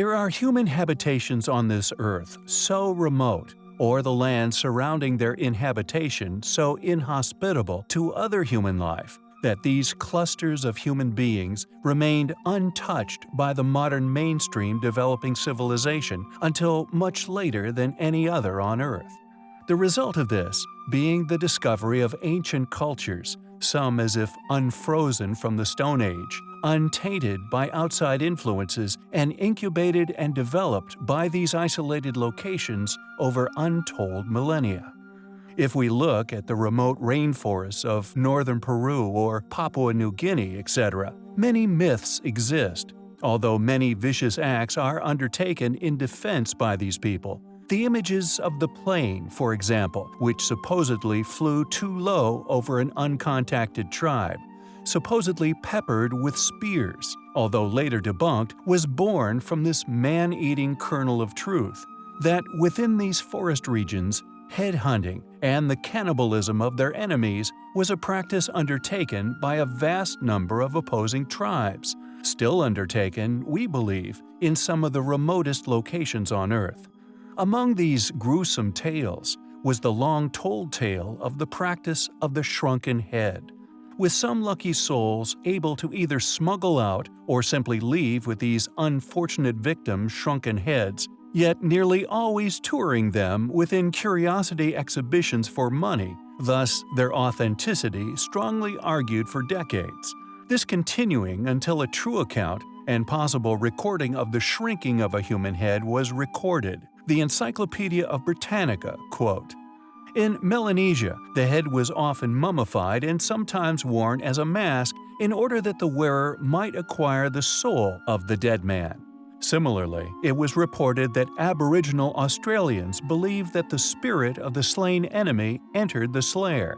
There are human habitations on this earth so remote, or the land surrounding their inhabitation so inhospitable to other human life, that these clusters of human beings remained untouched by the modern mainstream developing civilization until much later than any other on Earth. The result of this being the discovery of ancient cultures, some as if unfrozen from the Stone Age, untainted by outside influences and incubated and developed by these isolated locations over untold millennia. If we look at the remote rainforests of northern Peru or Papua New Guinea, etc., many myths exist, although many vicious acts are undertaken in defense by these people. The images of the plane, for example, which supposedly flew too low over an uncontacted tribe, supposedly peppered with spears, although later debunked, was born from this man-eating kernel of truth, that within these forest regions, headhunting and the cannibalism of their enemies was a practice undertaken by a vast number of opposing tribes, still undertaken, we believe, in some of the remotest locations on Earth. Among these gruesome tales was the long-told tale of the practice of the shrunken head with some lucky souls able to either smuggle out or simply leave with these unfortunate victims' shrunken heads, yet nearly always touring them within curiosity exhibitions for money, thus their authenticity strongly argued for decades. This continuing until a true account and possible recording of the shrinking of a human head was recorded. The Encyclopedia of Britannica, quote, in Melanesia, the head was often mummified and sometimes worn as a mask in order that the wearer might acquire the soul of the dead man. Similarly, it was reported that Aboriginal Australians believed that the spirit of the slain enemy entered the slayer.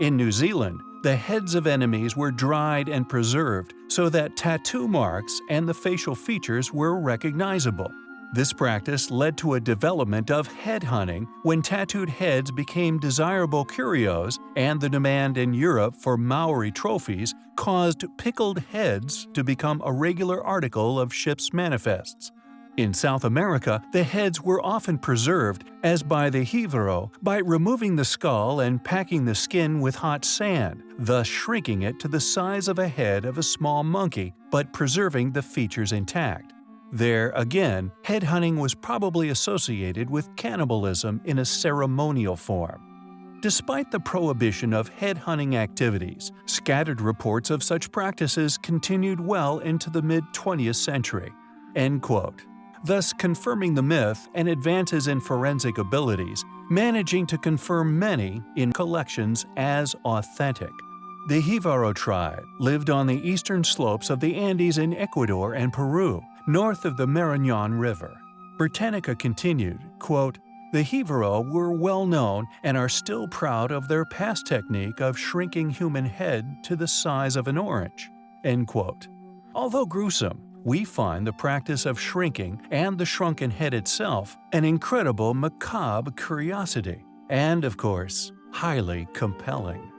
In New Zealand, the heads of enemies were dried and preserved so that tattoo marks and the facial features were recognizable. This practice led to a development of head hunting when tattooed heads became desirable curios and the demand in Europe for Maori trophies caused pickled heads to become a regular article of ships' manifests. In South America, the heads were often preserved, as by the Jivaro, by removing the skull and packing the skin with hot sand, thus shrinking it to the size of a head of a small monkey but preserving the features intact. There, again, headhunting was probably associated with cannibalism in a ceremonial form. Despite the prohibition of headhunting activities, scattered reports of such practices continued well into the mid-20th century. End quote. Thus confirming the myth and advances in forensic abilities, managing to confirm many in collections as authentic. The Jivaro tribe lived on the eastern slopes of the Andes in Ecuador and Peru, north of the Marañón River. Britannica continued, quote, The Jivaro were well known and are still proud of their past technique of shrinking human head to the size of an orange. End quote. Although gruesome, we find the practice of shrinking and the shrunken head itself an incredible macabre curiosity, and of course, highly compelling.